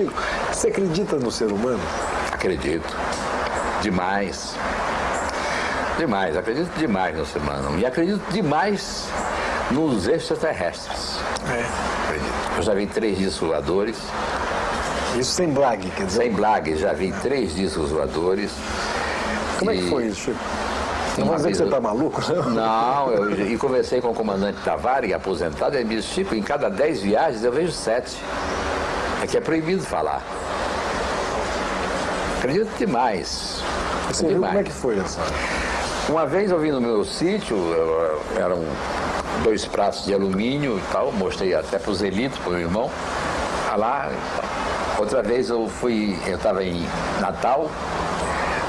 Chico, você acredita no ser humano? Acredito. Demais. Demais, acredito demais no ser humano. E acredito demais nos extraterrestres. É. Acredito. Eu já vi três discos voadores. Isso sem blague, quer dizer. Sem blague, já vi três discos voadores. Como é E- que foi isso, Chico? Não vai dizer que você eu- tá maluco, não? Não, eu, e conversei com o comandante Tavares, aposentado, ele me disse, Chico, em cada dez viagens eu vejo sete. Que é proibido falar. Acredito demais. Você viu demais. como é que foi essa? Uma vez eu vim no meu sítio, eu- eram dois pratos de alumínio e tal, mostrei até para o Zelito, para o meu irmão, tá lá. Outra vez eu fui, eu estava em Natal,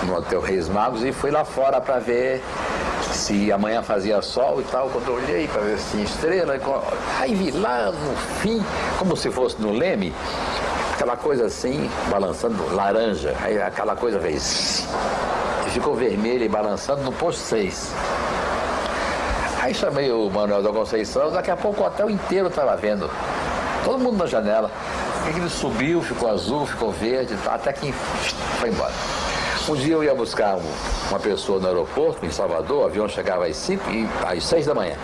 no Hotel Reis Magos, e fui lá fora para ver se amanhã fazia sol e tal. Quando eu olhei para ver se tinha estrela, aí vi lá no fim, como se fosse no Leme, aquela coisa assim, balançando, laranja, aí aquela coisa fez e ficou vermelha e balançando no posto 6. Aí chamei o Manuel da Conceição, daqui a pouco o hotel inteiro estava vendo. Todo mundo na janela. Ele subiu, ficou azul, ficou verde, tá, até que foi embora. Um dia eu ia buscar um- uma pessoa no aeroporto, em Salvador, o avião chegava às 5 e às 6 da manhã.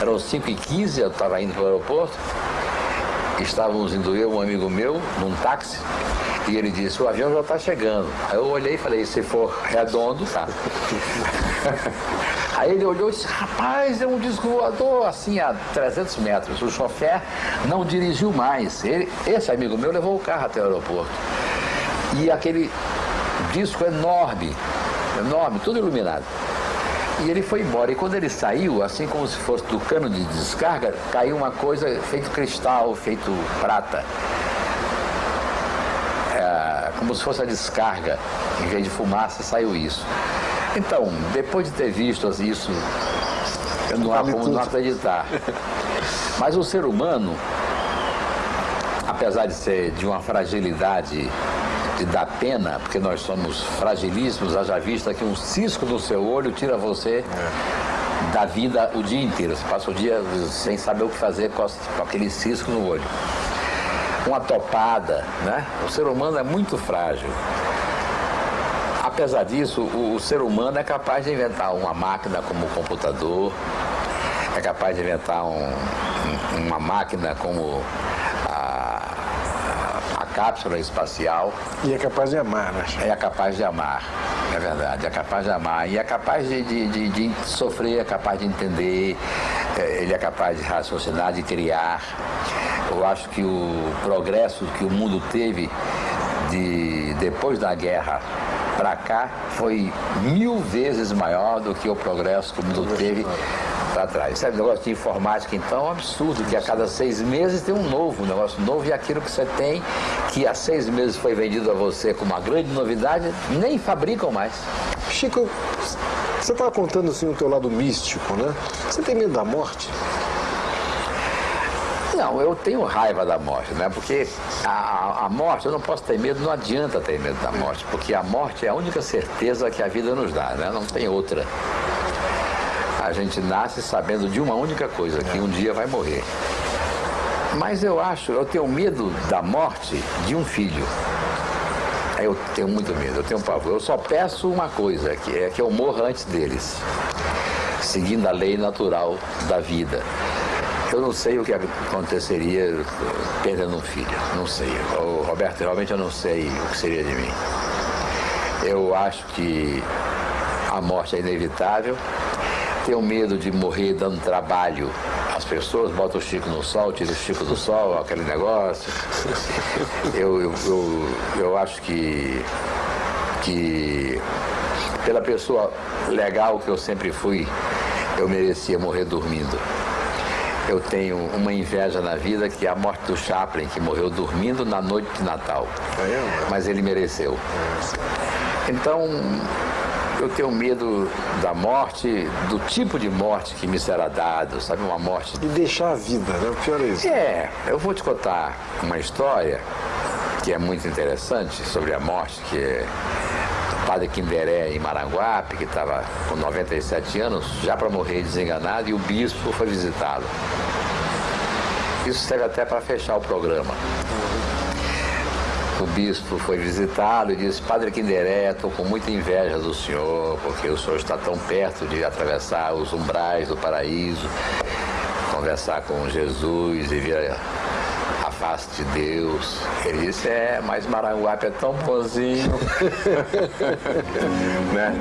Eram 5 e 15 eu estava indo para o aeroporto. Estávamos indo eu, um amigo meu, num táxi, e ele disse, o avião já está chegando. Aí eu olhei e falei, se for redondo, tá. Aí ele olhou e disse, rapaz, é um disco voador, assim, a 300 metros. O chofer não dirigiu mais. Ele, esse amigo meu levou o carro até o aeroporto. E aquele disco enorme, enorme, tudo iluminado. E ele foi embora. E quando ele saiu, assim como se fosse do cano de descarga, caiu uma coisa feito cristal, feito prata. É, como se fosse a descarga. Em vez de fumaça, saiu isso. Então, depois de ter visto isso, eu não há como não acreditar. Mas o ser humano, apesar de ser de uma fragilidade dar pena, porque nós somos fragilíssimos, haja vista que um cisco no seu olho tira você da vida o dia inteiro. Você passa o dia sem saber o que fazer com aquele cisco no olho. Uma topada, né? O ser humano é muito frágil. Apesar disso, o, o ser humano é capaz de inventar uma máquina como o computador, é capaz de inventar um- um- uma máquina como cápsula espacial, E é capaz de amar, né? É capaz de amar, é verdade, é capaz de amar. E é capaz de, de- de- de sofrer, é capaz de entender, é, ele é capaz de raciocinar, de criar. Eu acho que o progresso que o mundo teve de, depois da guerra para cá foi mil vezes maior do que o progresso que o mundo teve para trás. Sabe, o negócio de informática, então, é um absurdo, que a cada seis meses tem um novo, um negócio novo, e aquilo que você tem, que há seis meses foi vendido a você como uma grande novidade, nem fabricam mais. Chico, você estava contando assim o teu lado místico, né? Você tem medo da morte? Não, eu tenho raiva da morte, né? Porque a- a morte, eu não posso ter medo, não adianta ter medo da morte, porque a morte é a única certeza que a vida nos dá, né? Não tem outra. A gente nasce sabendo de uma única coisa, que um dia vai morrer. Mas eu acho, eu tenho medo da morte de um filho. Eu tenho muito medo, eu tenho pavor. Eu só peço uma coisa, que é que eu morra antes deles, seguindo a lei natural da vida. Eu não sei o que aconteceria perdendo um filho, não sei. Roberto, realmente eu não sei o que seria de mim. Eu acho que a morte é inevitável. Tenho medo de morrer dando trabalho às pessoas, bota o Chico no sol, tira o Chico do sol, aquele negócio. Eu, eu, eu, eu acho que, que pela pessoa legal que eu sempre fui, eu merecia morrer dormindo. Eu tenho uma inveja na vida que é a morte do Chaplin, que morreu dormindo na noite de Natal. Mas ele mereceu. Então, eu tenho medo da morte, do tipo de morte que me será dado, sabe? Uma morte. E deixar a vida, né? O pior é isso. É, eu vou te contar uma história que é muito interessante sobre a morte, que é o padre Quinderé em Maranguape, que estava com 97 anos, já para morrer desenganado, e o bispo foi visitá-lo. Isso serve até para fechar o programa. O bispo foi visitá-lo e disse, Padre Quinderé, estou com muita inveja do senhor, porque o senhor está tão perto de atravessar os umbrais do paraíso, conversar com Jesus e ver a face de Deus. Ele disse, é, mas Maranguape é tão bonzinho. né?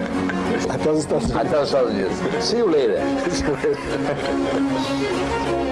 Até os Estados Unidos. Até os Estados Unidos. See you later.